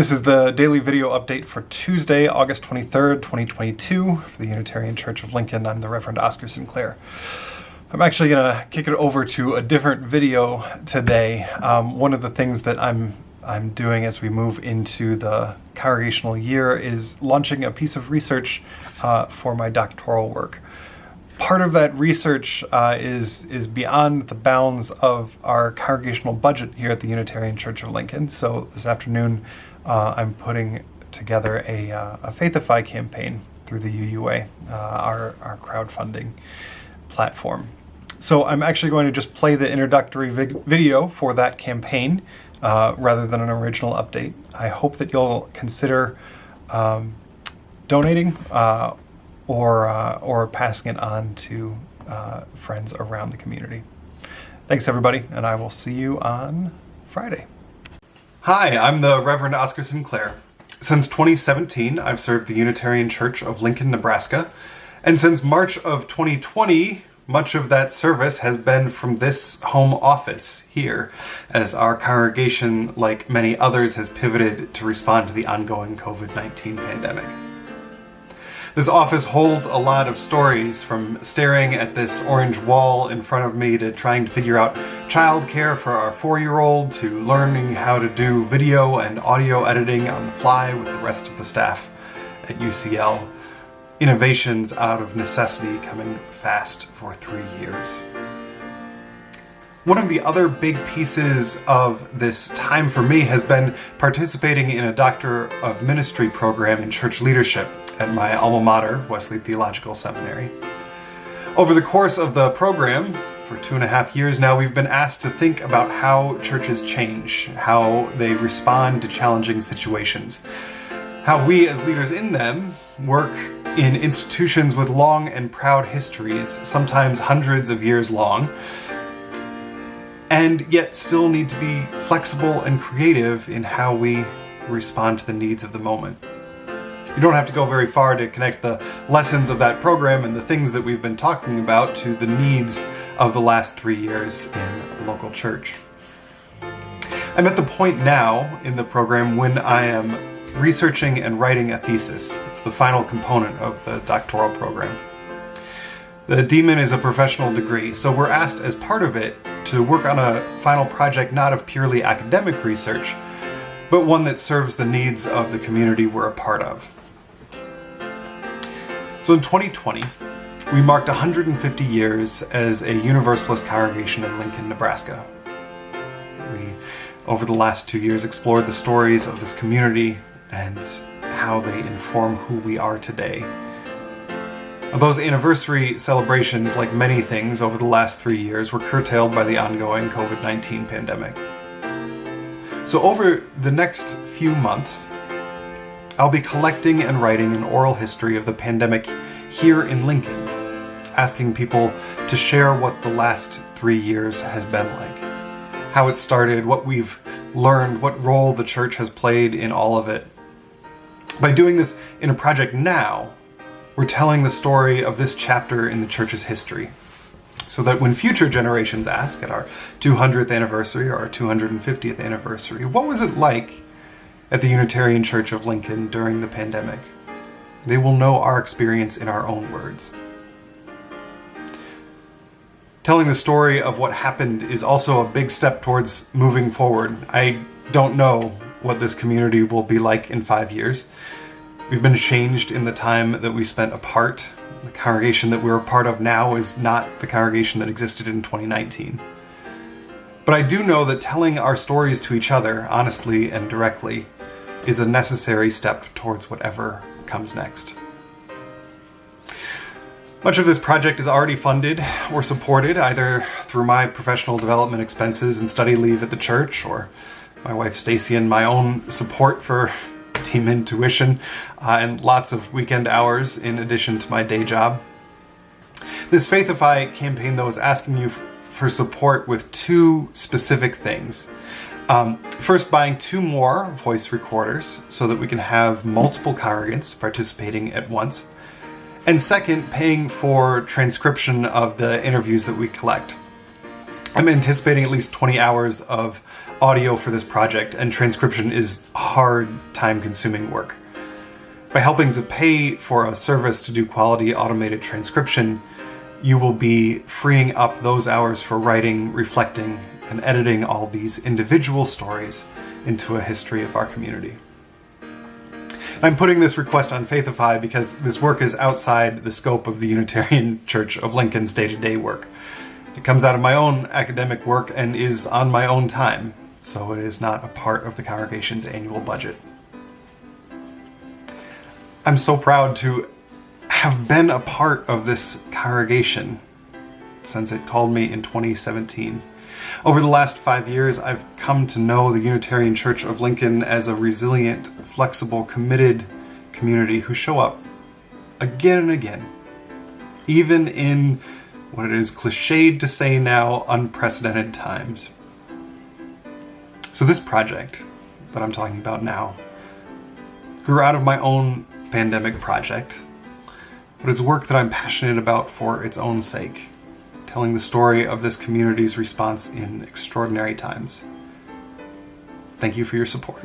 This is the daily video update for Tuesday, August 23rd, 2022 for the Unitarian Church of Lincoln. I'm the Reverend Oscar Sinclair. I'm actually going to kick it over to a different video today. Um, one of the things that I'm I'm doing as we move into the congregational year is launching a piece of research uh, for my doctoral work part of that research uh, is is beyond the bounds of our congregational budget here at the Unitarian Church of Lincoln. So this afternoon, uh, I'm putting together a, uh, a Faithify campaign through the UUA, uh, our our crowdfunding platform. So I'm actually going to just play the introductory video for that campaign uh, rather than an original update. I hope that you'll consider um, donating uh, or, uh, or passing it on to uh, friends around the community. Thanks, everybody, and I will see you on Friday. Hi, I'm the Reverend Oscar Sinclair. Since 2017, I've served the Unitarian Church of Lincoln, Nebraska, and since March of 2020, much of that service has been from this home office here, as our congregation, like many others, has pivoted to respond to the ongoing COVID-19 pandemic. This office holds a lot of stories, from staring at this orange wall in front of me to trying to figure out childcare for our four-year-old to learning how to do video and audio editing on the fly with the rest of the staff at UCL. Innovations out of necessity coming fast for three years. One of the other big pieces of this time for me has been participating in a Doctor of Ministry program in church leadership at my alma mater, Wesley Theological Seminary. Over the course of the program, for two and a half years now, we've been asked to think about how churches change, how they respond to challenging situations, how we as leaders in them work in institutions with long and proud histories, sometimes hundreds of years long, and yet still need to be flexible and creative in how we respond to the needs of the moment. You don't have to go very far to connect the lessons of that program and the things that we've been talking about to the needs of the last three years in a local church. I'm at the point now in the program when I am researching and writing a thesis. It's the final component of the doctoral program. The DMin is a professional degree, so we're asked as part of it to work on a final project not of purely academic research, but one that serves the needs of the community we're a part of. So in 2020, we marked 150 years as a Universalist congregation in Lincoln, Nebraska. We, over the last two years, explored the stories of this community and how they inform who we are today. Those anniversary celebrations, like many things over the last three years, were curtailed by the ongoing COVID-19 pandemic. So over the next few months, I'll be collecting and writing an oral history of the pandemic here in Lincoln, asking people to share what the last three years has been like, how it started, what we've learned, what role the church has played in all of it. By doing this in a project now, we're telling the story of this chapter in the church's history, so that when future generations ask at our 200th anniversary or our 250th anniversary, what was it like at the Unitarian Church of Lincoln during the pandemic. They will know our experience in our own words. Telling the story of what happened is also a big step towards moving forward. I don't know what this community will be like in five years. We've been changed in the time that we spent apart. The congregation that we're a part of now is not the congregation that existed in 2019. But I do know that telling our stories to each other, honestly and directly, is a necessary step towards whatever comes next. Much of this project is already funded or supported either through my professional development expenses and study leave at the church or my wife Stacy and my own support for DMin tuition uh, and lots of weekend hours in addition to my day job. This Faithify campaign though is asking you for support with two specific things. Um, first, buying two more voice recorders so that we can have multiple congregants participating at once. And second, paying for transcription of the interviews that we collect. I'm anticipating at least 20 hours of audio for this project, and transcription is hard, time consuming work. By helping to pay for a service to do quality automated transcription, you will be freeing up those hours for writing, reflecting, and editing all these individual stories into a history of our community. I'm putting this request on Faithify because this work is outside the scope of the Unitarian Church of Lincoln's day-to-day work. It comes out of my own academic work and is on my own time, so it is not a part of the congregation's annual budget. I'm so proud to have been a part of this congregation since it called me in 2017. Over the last five years, I've come to know the Unitarian Church of Lincoln as a resilient, flexible, committed community who show up again and again, even in what it is cliched to say now, unprecedented times. So this project that I'm talking about now grew out of my own pandemic project, but it's work that I'm passionate about for its own sake, telling the story of this community's response in extraordinary times. Thank you for your support.